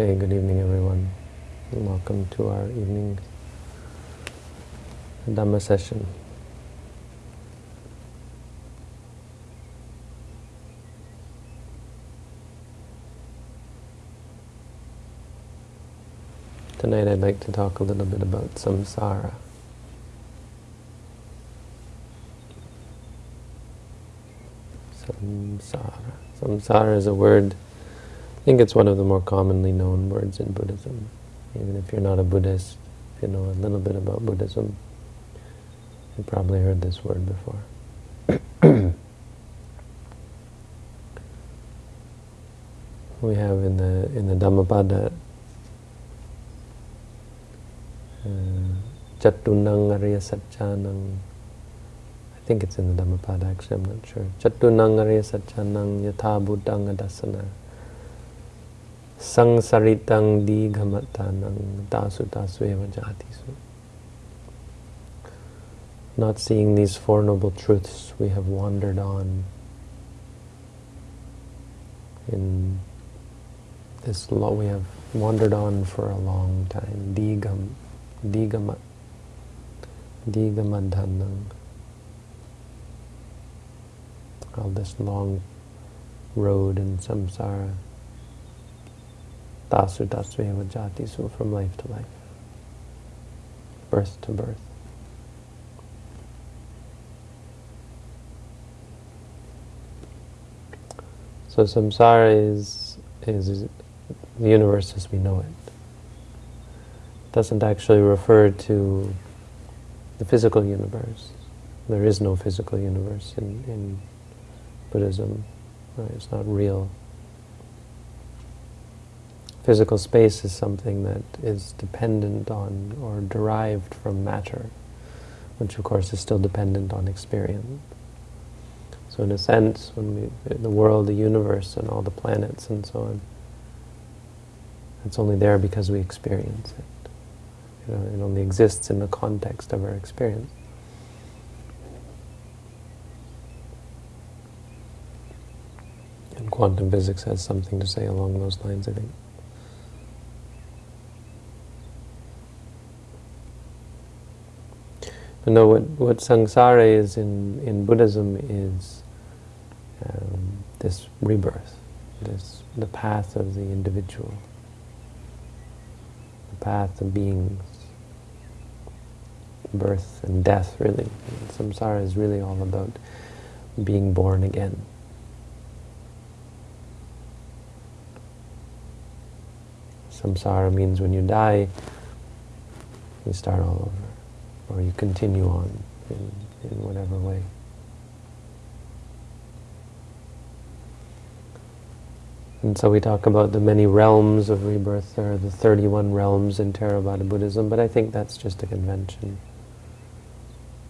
Okay, good evening everyone. Welcome to our evening Dhamma session. Tonight I'd like to talk a little bit about samsara. Samsara. Samsara is a word, think it's one of the more commonly known words in Buddhism. Even if you're not a Buddhist, if you know a little bit about Buddhism, you've probably heard this word before. we have in the in the Dhammapada uh, Chatunang Arya Satchanang. I think it's in the Dhammapada, actually, I'm not sure. Chatunang Arya Satchanang Yatha Adasana. Sangsaritang Digamatanang Tasu Tasveva Jatisu. Not seeing these Four Noble Truths, we have wandered on in this law we have wandered on for a long time. Digam, digamat, digamadhanam. All this long road in samsara. Tasu tasveva jatisu, from life to life. Birth to birth. So samsara is, is the universe as we know it. it. Doesn't actually refer to the physical universe. There is no physical universe in, in Buddhism. Right? It's not real. Physical space is something that is dependent on or derived from matter, which of course is still dependent on experience. So in a sense, when we, the world, the universe, and all the planets and so on, it's only there because we experience it. You know, it only exists in the context of our experience. And quantum physics has something to say along those lines, I think. But no, what, what samsara is in, in Buddhism is um, this rebirth, this the path of the individual the path of beings, birth and death, really. Samsara is really all about being born again. Samsara means when you die, you start all over, or you continue on in, in whatever way. And so we talk about the many realms of rebirth. There are the 31 realms in Theravada Buddhism, but I think that's just a convention.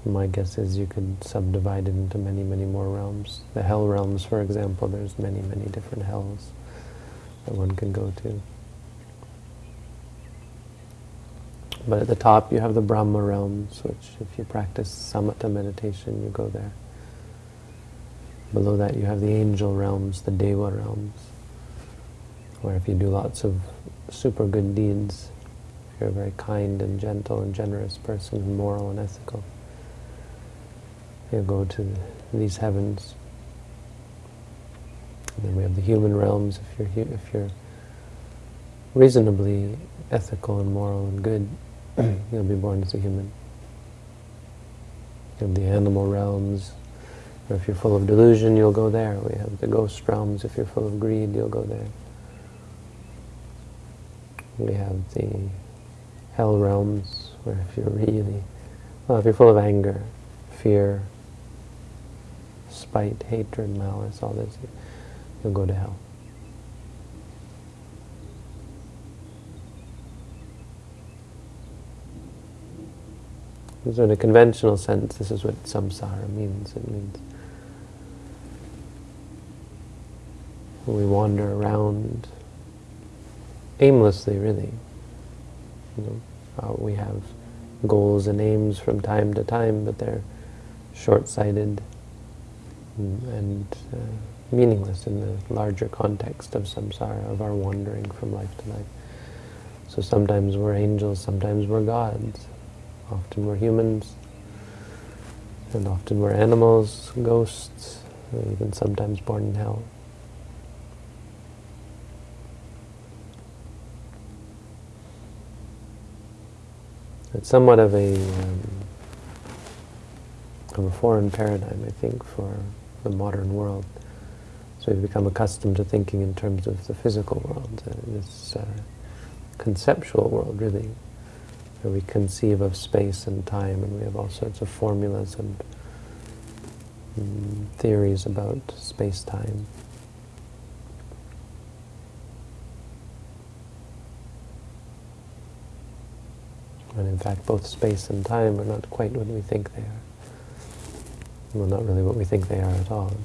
My guess is you could subdivide it into many, many more realms. The hell realms, for example, there's many, many different hells that one can go to. But at the top you have the Brahma realms, which if you practice samatha meditation, you go there. Below that you have the angel realms, the Deva realms where if you do lots of super good deeds, if you're a very kind and gentle and generous person, and moral and ethical, you'll go to these heavens. And then we have the human realms. If you're if you're reasonably ethical and moral and good, you'll be born as a human. Have the animal realms. Or if you're full of delusion, you'll go there. We have the ghost realms. If you're full of greed, you'll go there. We have the hell realms, where if you're really, well, if you're full of anger, fear, spite, hatred, malice, all this, you'll go to hell. So in a conventional sense, this is what samsara means. It means we wander around aimlessly, really. You know, uh, we have goals and aims from time to time, but they're short-sighted and, and uh, meaningless in the larger context of samsara, of our wandering from life to life. So sometimes we're angels, sometimes we're gods. Often we're humans, and often we're animals, ghosts, even sometimes born in hell. It's somewhat of a um, of a foreign paradigm, I think, for the modern world. So we've become accustomed to thinking in terms of the physical world, uh, this uh, conceptual world, really, where we conceive of space and time, and we have all sorts of formulas and um, theories about space-time. And in fact, both space and time are not quite what we think they are. Well, not really what we think they are at all.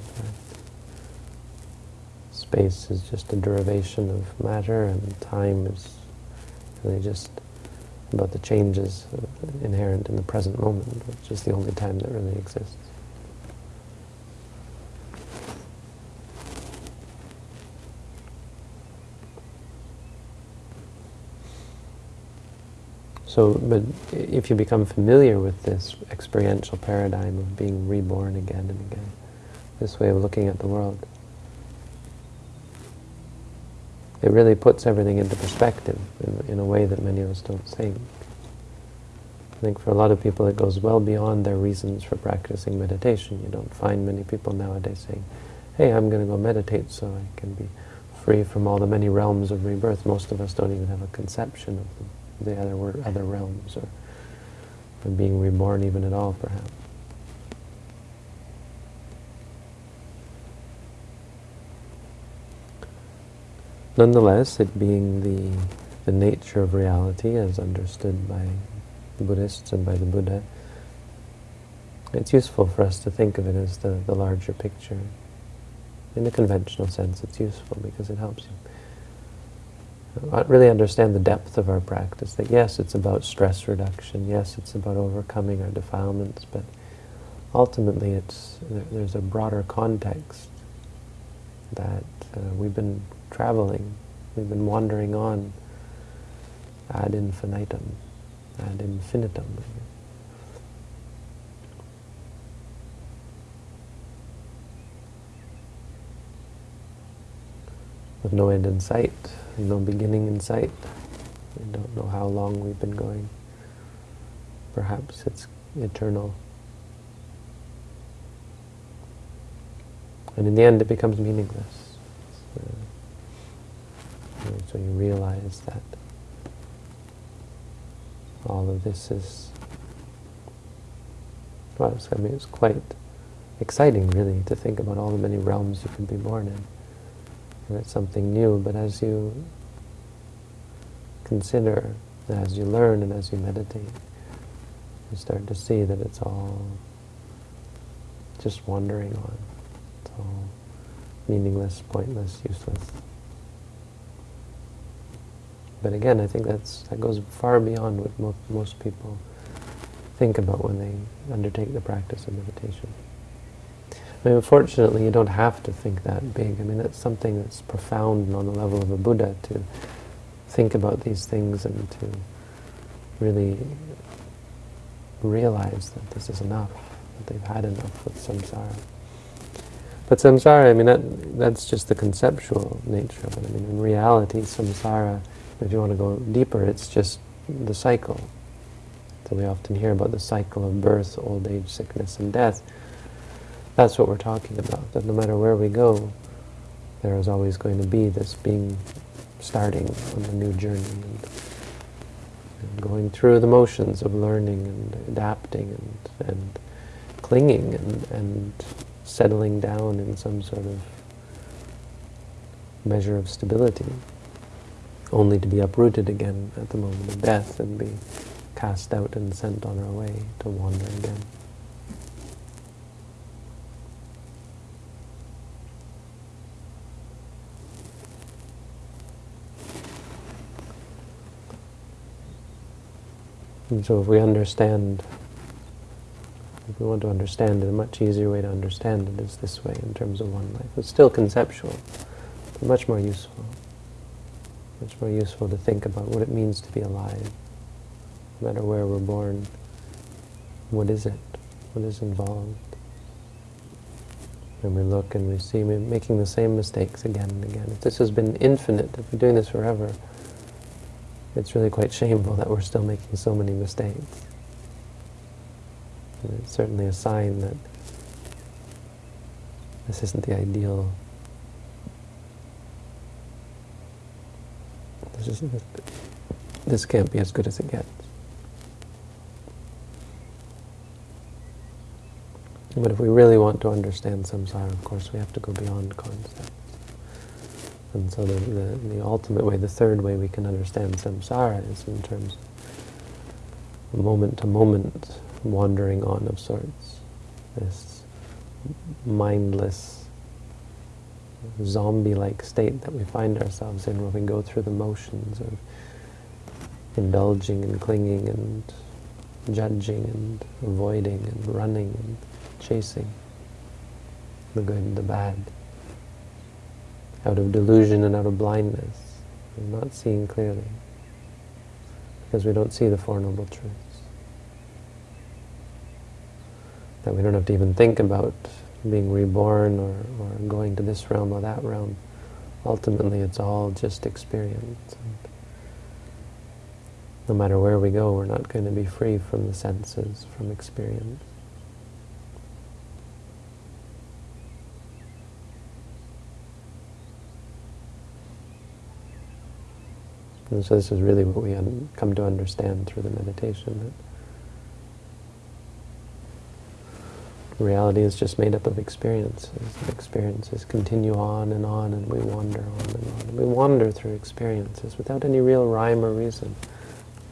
Space is just a derivation of matter, and time is really just about the changes uh, inherent in the present moment, which is the only time that really exists. So, but if you become familiar with this experiential paradigm of being reborn again and again, this way of looking at the world, it really puts everything into perspective in, in a way that many of us don't think. I think for a lot of people it goes well beyond their reasons for practicing meditation. You don't find many people nowadays saying, hey, I'm going to go meditate so I can be free from all the many realms of rebirth. Most of us don't even have a conception of the other other realms, or being reborn even at all, perhaps. Nonetheless, it being the, the nature of reality as understood by the Buddhists and by the Buddha, it's useful for us to think of it as the, the larger picture. In the conventional sense, it's useful because it helps you really understand the depth of our practice, that yes, it's about stress reduction, yes, it's about overcoming our defilements, but ultimately it's there's a broader context that uh, we've been traveling, we've been wandering on ad infinitum, ad infinitum. With no end in sight no beginning in sight. We don't know how long we've been going. Perhaps it's eternal. And in the end it becomes meaningless. So, so you realize that all of this is, well, I mean, it's quite exciting really to think about all the many realms you can be born in and it's something new. But as you consider, as you learn and as you meditate, you start to see that it's all just wandering on. It's all meaningless, pointless, useless. But again, I think that's that goes far beyond what mo most people think about when they undertake the practice of meditation. I mean, unfortunately, you don't have to think that big. I mean, that's something that's profound on the level of a Buddha to think about these things and to really realize that this is enough, that they've had enough with samsara. But samsara, I mean, that, that's just the conceptual nature of it. I mean, in reality, samsara, if you want to go deeper, it's just the cycle. So we often hear about the cycle of birth, old age, sickness, and death. That's what we're talking about, that no matter where we go, there is always going to be this being starting on the new journey and, and going through the motions of learning and adapting and, and clinging and, and settling down in some sort of measure of stability, only to be uprooted again at the moment of death and be cast out and sent on our way to wander again. And so if we understand if we want to understand it, a much easier way to understand it is this way in terms of one life. It's still conceptual, but much more useful. Much more useful to think about what it means to be alive, no matter where we're born. What is it? What is involved? And we look and we see we're making the same mistakes again and again. If this has been infinite, if we're doing this forever, it's really quite shameful that we're still making so many mistakes. And it's certainly a sign that this isn't the ideal. This, this can't be as good as it gets. But if we really want to understand samsara, of course, we have to go beyond concepts. And so the, the, the ultimate way, the third way we can understand samsara is in terms of moment-to-moment -moment wandering on of sorts. This mindless, zombie-like state that we find ourselves in where we go through the motions of indulging and clinging and judging and avoiding and running and chasing the good and the bad, out of delusion and out of blindness, and not seeing clearly, because we don't see the Four Noble Truths. That we don't have to even think about being reborn or, or going to this realm or that realm. Ultimately, it's all just experience. And no matter where we go, we're not going to be free from the senses, from experience. And so this is really what we come to understand through the meditation, that reality is just made up of experiences. Experiences continue on and on, and we wander on and on. And we wander through experiences without any real rhyme or reason.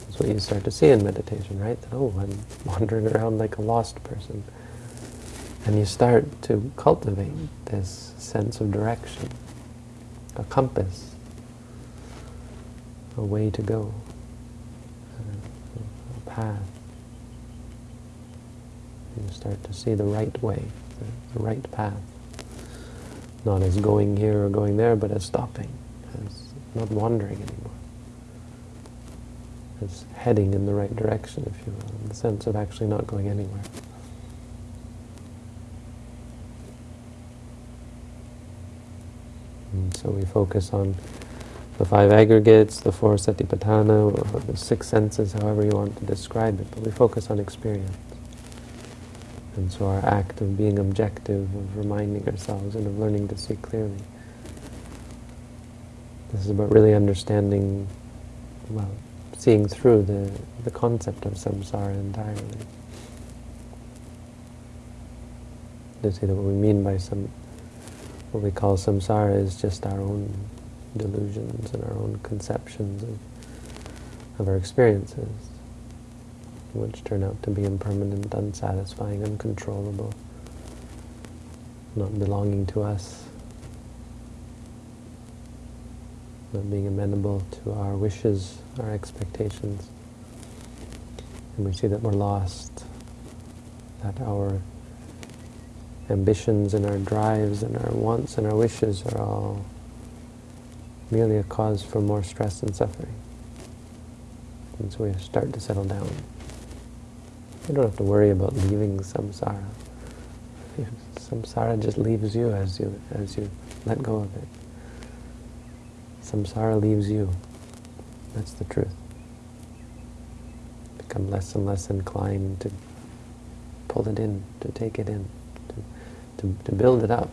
That's what you start to see in meditation, right? That, oh, I'm wandering around like a lost person. And you start to cultivate this sense of direction, a compass, a way to go, a, path. You start to see the right way, the, right path. Not as going here or going there, but as stopping, as not wandering anymore. As heading in the right direction, if you will, in the sense of actually not going anywhere. And so we focus on the five aggregates, the four satipatthana, or the six senses, however you want to describe it, but we focus on experience. And so our act of being objective, of reminding ourselves and of learning to see clearly. This is about really understanding, well, seeing through the, the concept of samsara entirely. To see that what we mean by some, what we call samsara is just our own delusions and our own conceptions of, of our experiences, which turn out to be impermanent, unsatisfying, uncontrollable, not belonging to us, not being amenable to our wishes, our expectations. And we see that we're lost, that our ambitions and our drives and our wants and our wishes are all merely a cause for more stress and suffering. And so we start to settle down. You don't have to worry about leaving samsara. Samsara just leaves you as you as you let go of it. Samsara leaves you. That's the truth. Become less and less inclined to pull it in, to take it in, to, to, to build it up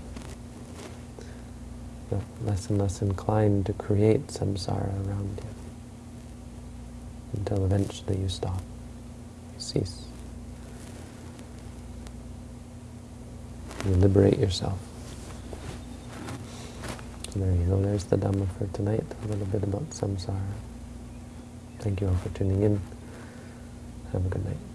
less and less inclined to create samsara around you until eventually you stop, you cease. You liberate yourself. So there you go, there's the Dhamma for tonight, a little bit about samsara. Thank you all for tuning in. Have a good night.